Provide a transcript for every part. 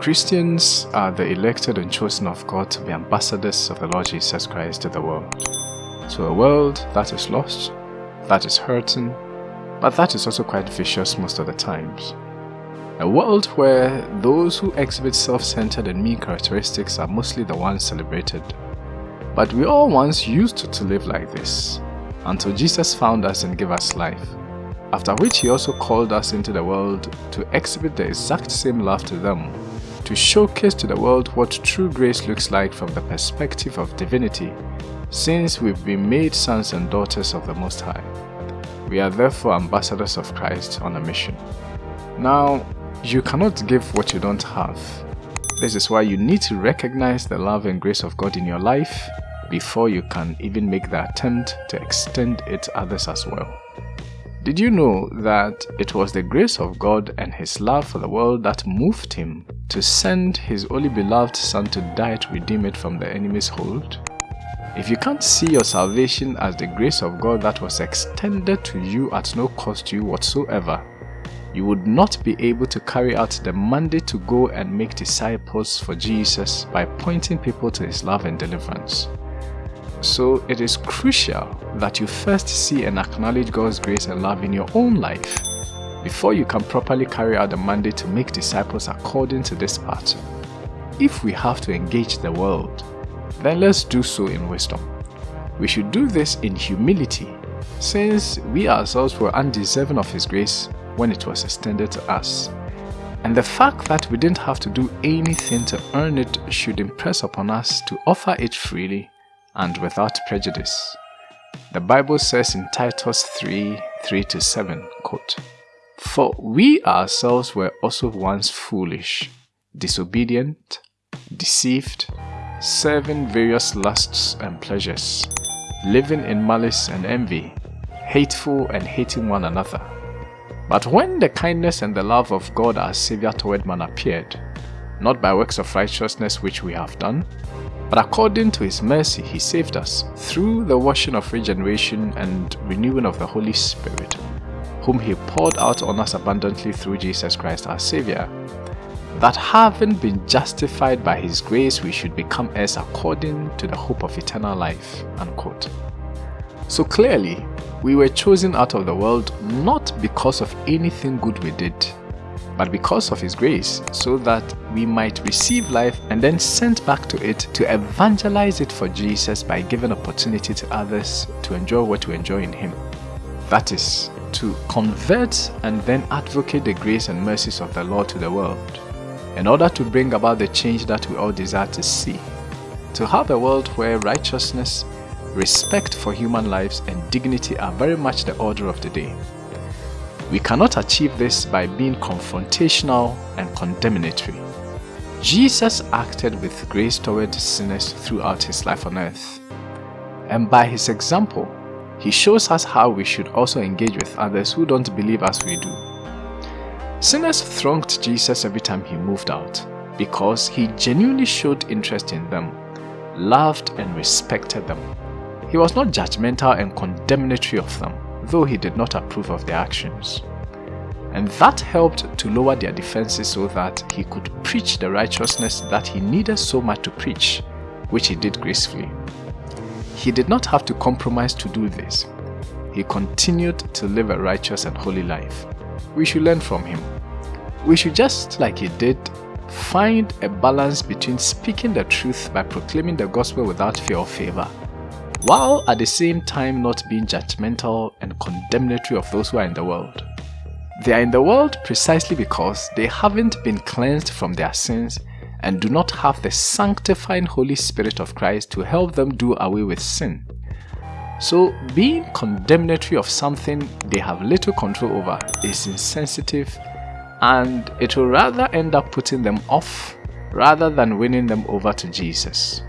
Christians are the elected and chosen of God to be ambassadors of the Lord Jesus Christ to the world. To a world that is lost, that is hurting, but that is also quite vicious most of the times. A world where those who exhibit self-centered and mean characteristics are mostly the ones celebrated. But we all once used to live like this, until Jesus found us and gave us life, after which he also called us into the world to exhibit the exact same love to them, to showcase to the world what true grace looks like from the perspective of divinity, since we've been made sons and daughters of the Most High. We are therefore ambassadors of Christ on a mission. Now, you cannot give what you don't have. This is why you need to recognize the love and grace of God in your life before you can even make the attempt to extend it others as well. Did you know that it was the grace of God and His love for the world that moved Him to send His only beloved Son to die to redeem it from the enemy's hold? If you can't see your salvation as the grace of God that was extended to you at no cost to you whatsoever, you would not be able to carry out the mandate to go and make disciples for Jesus by pointing people to his love and deliverance. So it is crucial that you first see and acknowledge God's grace and love in your own life before you can properly carry out the mandate to make disciples according to this pattern. If we have to engage the world, then let's do so in wisdom. We should do this in humility, since we ourselves were undeserving of His grace when it was extended to us. And the fact that we didn't have to do anything to earn it should impress upon us to offer it freely and without prejudice. The Bible says in Titus 3 3 to 7, quote, For we ourselves were also once foolish, disobedient, deceived, serving various lusts and pleasures, living in malice and envy, hateful and hating one another. But when the kindness and the love of God our Saviour toward man appeared, not by works of righteousness which we have done, but according to his mercy he saved us through the washing of regeneration and renewing of the Holy Spirit, whom he poured out on us abundantly through Jesus Christ our Saviour, that having been justified by his grace we should become heirs according to the hope of eternal life. Unquote. So clearly, we were chosen out of the world not because of anything good we did, but because of His grace, so that we might receive life and then sent back to it to evangelize it for Jesus by giving opportunity to others to enjoy what we enjoy in Him. That is, to convert and then advocate the grace and mercies of the Lord to the world, in order to bring about the change that we all desire to see. To have a world where righteousness, respect for human lives, and dignity are very much the order of the day. We cannot achieve this by being confrontational and condemnatory. Jesus acted with grace toward sinners throughout his life on earth. And by his example, he shows us how we should also engage with others who don't believe as we do. Sinners thronged Jesus every time he moved out because he genuinely showed interest in them, loved and respected them. He was not judgmental and condemnatory of them though he did not approve of their actions. And that helped to lower their defenses so that he could preach the righteousness that he needed so much to preach, which he did gracefully. He did not have to compromise to do this. He continued to live a righteous and holy life. We should learn from him. We should just like he did, find a balance between speaking the truth by proclaiming the gospel without fear or favor while at the same time not being judgmental and condemnatory of those who are in the world. They are in the world precisely because they haven't been cleansed from their sins and do not have the sanctifying Holy Spirit of Christ to help them do away with sin. So being condemnatory of something they have little control over is insensitive and it will rather end up putting them off rather than winning them over to Jesus.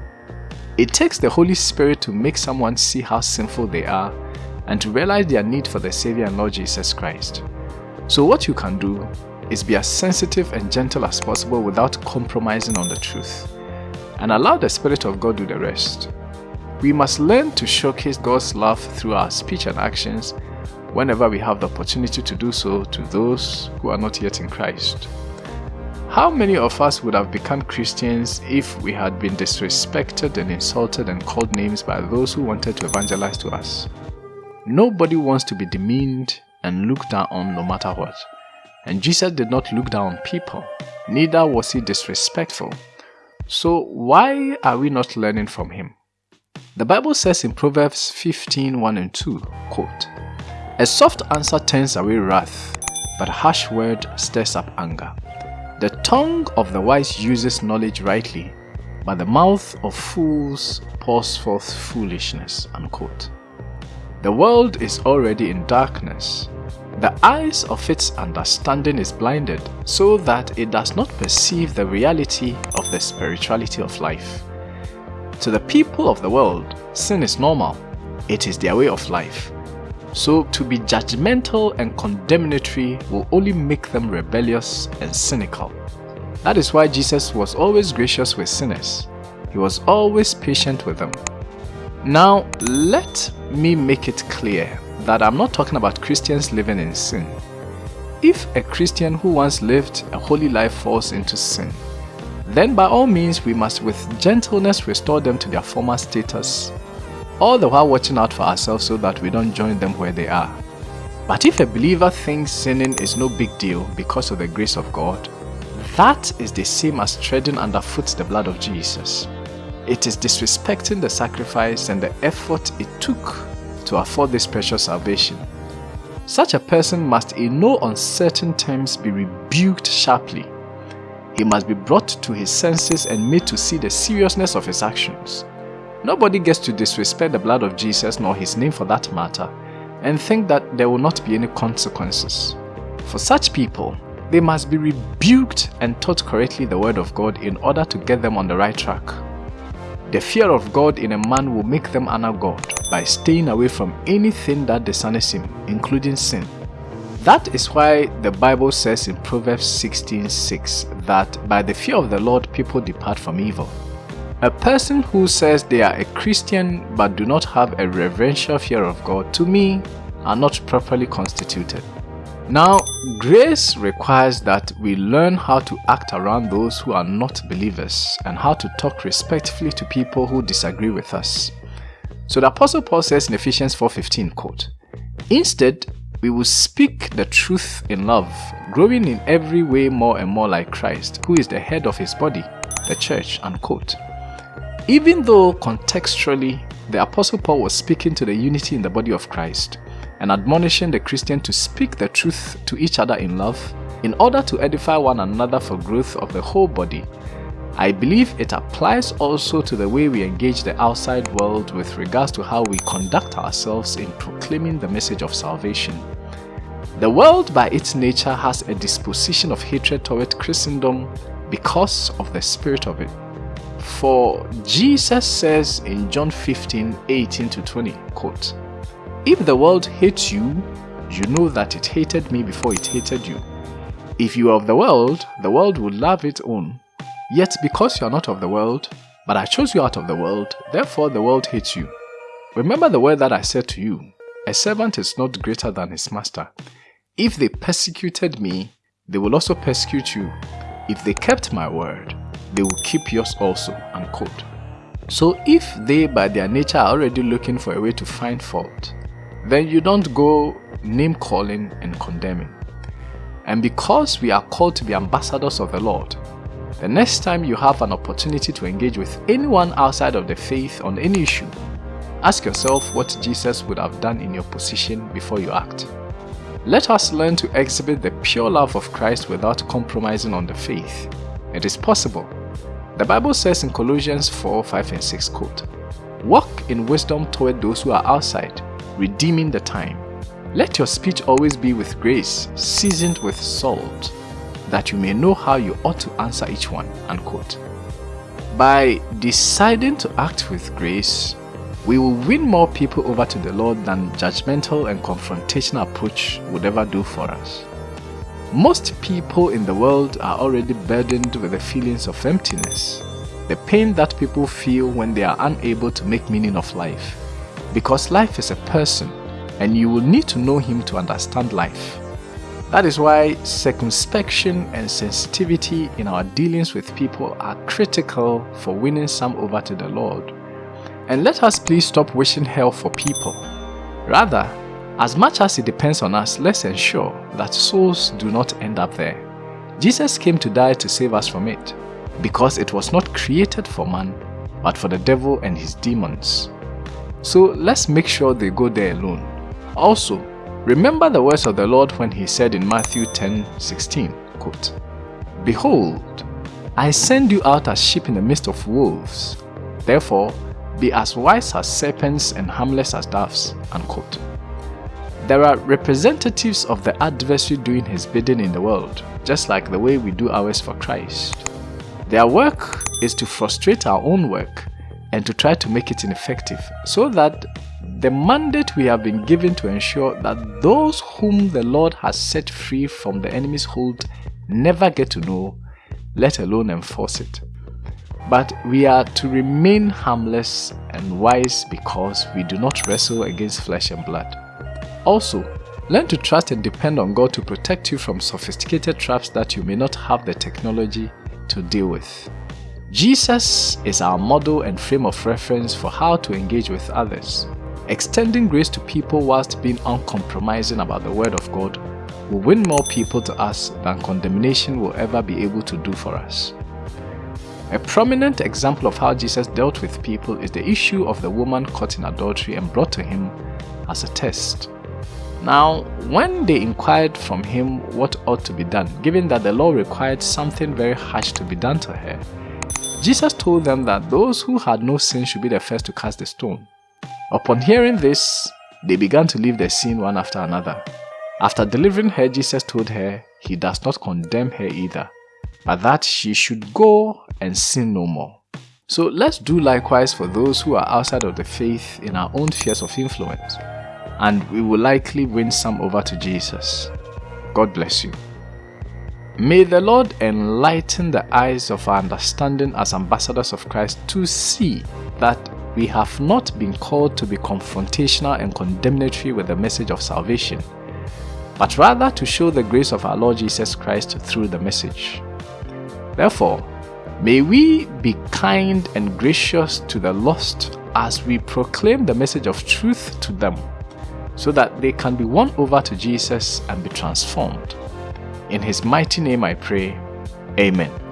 It takes the Holy Spirit to make someone see how sinful they are and to realize their need for the Savior and Lord Jesus Christ. So what you can do is be as sensitive and gentle as possible without compromising on the truth and allow the Spirit of God do the rest. We must learn to showcase God's love through our speech and actions whenever we have the opportunity to do so to those who are not yet in Christ. How many of us would have become Christians if we had been disrespected and insulted and called names by those who wanted to evangelize to us? Nobody wants to be demeaned and looked down on no matter what. And Jesus did not look down on people, neither was he disrespectful. So why are we not learning from him? The Bible says in Proverbs 15 1 and 2, quote, A soft answer turns away wrath, but a harsh word stirs up anger. The tongue of the wise uses knowledge rightly, but the mouth of fools pours forth foolishness. Unquote. The world is already in darkness. The eyes of its understanding is blinded so that it does not perceive the reality of the spirituality of life. To the people of the world, sin is normal. It is their way of life. So to be judgmental and condemnatory will only make them rebellious and cynical. That is why Jesus was always gracious with sinners. He was always patient with them. Now, let me make it clear that I'm not talking about Christians living in sin. If a Christian who once lived a holy life falls into sin, then by all means we must with gentleness restore them to their former status all the while watching out for ourselves so that we don't join them where they are. But if a believer thinks sinning is no big deal because of the grace of God, that is the same as treading underfoot the blood of Jesus. It is disrespecting the sacrifice and the effort it took to afford this precious salvation. Such a person must in no uncertain terms be rebuked sharply. He must be brought to his senses and made to see the seriousness of his actions. Nobody gets to disrespect the blood of Jesus nor his name for that matter and think that there will not be any consequences. For such people, they must be rebuked and taught correctly the word of God in order to get them on the right track. The fear of God in a man will make them honor God by staying away from anything that dishonors him, including sin. That is why the Bible says in Proverbs 16:6 that by the fear of the Lord people depart from evil. A person who says they are a Christian but do not have a reverential fear of God, to me, are not properly constituted. Now, grace requires that we learn how to act around those who are not believers and how to talk respectfully to people who disagree with us. So the Apostle Paul says in Ephesians 4.15, quote, Instead, we will speak the truth in love, growing in every way more and more like Christ, who is the head of his body, the church, unquote. Even though contextually the Apostle Paul was speaking to the unity in the body of Christ and admonishing the Christian to speak the truth to each other in love in order to edify one another for growth of the whole body, I believe it applies also to the way we engage the outside world with regards to how we conduct ourselves in proclaiming the message of salvation. The world by its nature has a disposition of hatred toward Christendom because of the spirit of it. For Jesus says in John 15, 18 to 20, quote, If the world hates you, you know that it hated me before it hated you. If you are of the world, the world will love its own. Yet because you are not of the world, but I chose you out of the world, therefore the world hates you. Remember the word that I said to you, a servant is not greater than his master. If they persecuted me, they will also persecute you. If they kept my word, they will keep yours also. Unquote. So if they by their nature are already looking for a way to find fault, then you don't go name calling and condemning. And because we are called to be ambassadors of the Lord, the next time you have an opportunity to engage with anyone outside of the faith on any issue, ask yourself what Jesus would have done in your position before you act. Let us learn to exhibit the pure love of Christ without compromising on the faith. It is possible the Bible says in Colossians 4 5 and 6 quote, Walk in wisdom toward those who are outside, redeeming the time. Let your speech always be with grace, seasoned with salt, that you may know how you ought to answer each one. Unquote. By deciding to act with grace, we will win more people over to the Lord than judgmental and confrontational approach would ever do for us. Most people in the world are already burdened with the feelings of emptiness, the pain that people feel when they are unable to make meaning of life. Because life is a person and you will need to know him to understand life. That is why circumspection and sensitivity in our dealings with people are critical for winning some over to the Lord. And let us please stop wishing hell for people. Rather, as much as it depends on us, let's ensure that souls do not end up there. Jesus came to die to save us from it, because it was not created for man, but for the devil and his demons. So let's make sure they go there alone. Also, Remember the words of the Lord when he said in Matthew 10 16, quote, Behold, I send you out as sheep in the midst of wolves. Therefore, be as wise as serpents and harmless as doves. Unquote. There are representatives of the adversary doing his bidding in the world, just like the way we do ours for Christ. Their work is to frustrate our own work and to try to make it ineffective, so that the mandate we have been given to ensure that those whom the Lord has set free from the enemy's hold never get to know, let alone enforce it. But we are to remain harmless and wise because we do not wrestle against flesh and blood. Also, learn to trust and depend on God to protect you from sophisticated traps that you may not have the technology to deal with. Jesus is our model and frame of reference for how to engage with others. Extending grace to people whilst being uncompromising about the Word of God will win more people to us than condemnation will ever be able to do for us. A prominent example of how Jesus dealt with people is the issue of the woman caught in adultery and brought to him as a test. Now, when they inquired from him what ought to be done, given that the law required something very harsh to be done to her, Jesus told them that those who had no sin should be the first to cast the stone. Upon hearing this, they began to leave the scene one after another. After delivering her, Jesus told her he does not condemn her either, but that she should go and sin no more. So let's do likewise for those who are outside of the faith in our own spheres of influence, and we will likely win some over to Jesus. God bless you. May the Lord enlighten the eyes of our understanding as ambassadors of Christ to see that we have not been called to be confrontational and condemnatory with the message of salvation, but rather to show the grace of our Lord Jesus Christ through the message. Therefore, may we be kind and gracious to the lost as we proclaim the message of truth to them, so that they can be won over to Jesus and be transformed. In his mighty name I pray, Amen.